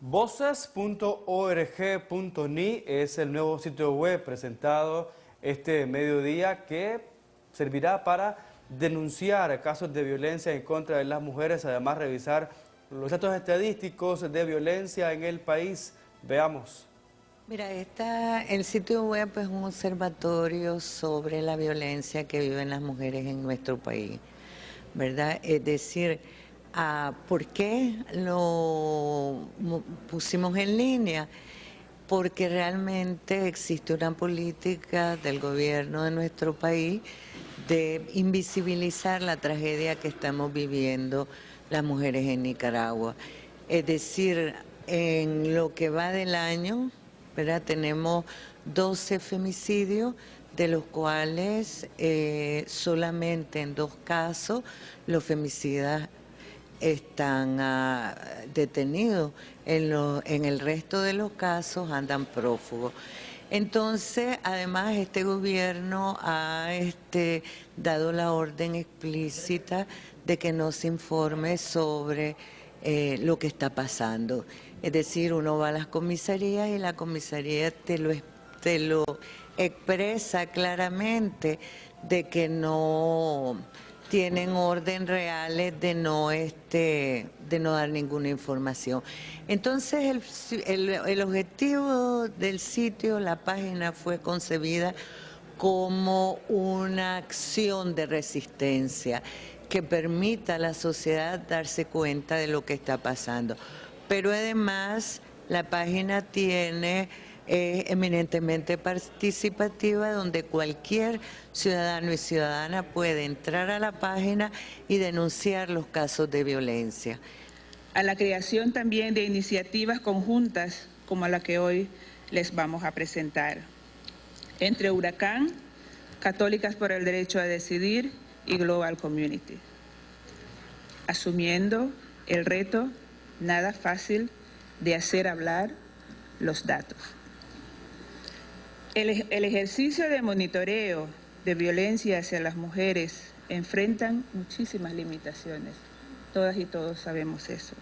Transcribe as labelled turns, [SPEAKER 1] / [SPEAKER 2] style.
[SPEAKER 1] Voces.org.ni es el nuevo sitio web presentado este mediodía que servirá para denunciar casos de violencia en contra de las mujeres, además revisar los datos estadísticos de violencia en el país. Veamos.
[SPEAKER 2] Mira, esta, el sitio web es un observatorio sobre la violencia que viven las mujeres en nuestro país, ¿verdad? Es decir, ¿por qué lo pusimos en línea? Porque realmente existe una política del gobierno de nuestro país de invisibilizar la tragedia que estamos viviendo las mujeres en Nicaragua. Es decir, en lo que va del año, ¿verdad? tenemos 12 femicidios, de los cuales eh, solamente en dos casos los femicidas están ah, detenidos, en, en el resto de los casos andan prófugos. Entonces, además, este gobierno ha este, dado la orden explícita de que no se informe sobre eh, lo que está pasando. Es decir, uno va a las comisarías y la comisaría te lo, te lo expresa claramente de que no tienen orden reales de no este de no dar ninguna información. Entonces el, el, objetivo del sitio, la página fue concebida como una acción de resistencia que permita a la sociedad darse cuenta de lo que está pasando. Pero además la página tiene es eminentemente participativa donde cualquier ciudadano y ciudadana puede entrar a la página y denunciar los casos de violencia.
[SPEAKER 3] A la creación también de iniciativas conjuntas como la que hoy les vamos a presentar. Entre Huracán, Católicas por el Derecho a Decidir y Global Community. Asumiendo el reto nada fácil de hacer hablar los datos. El, ejercicio de monitoreo de violencia hacia las mujeres enfrentan muchísimas limitaciones. Todas y todos sabemos eso.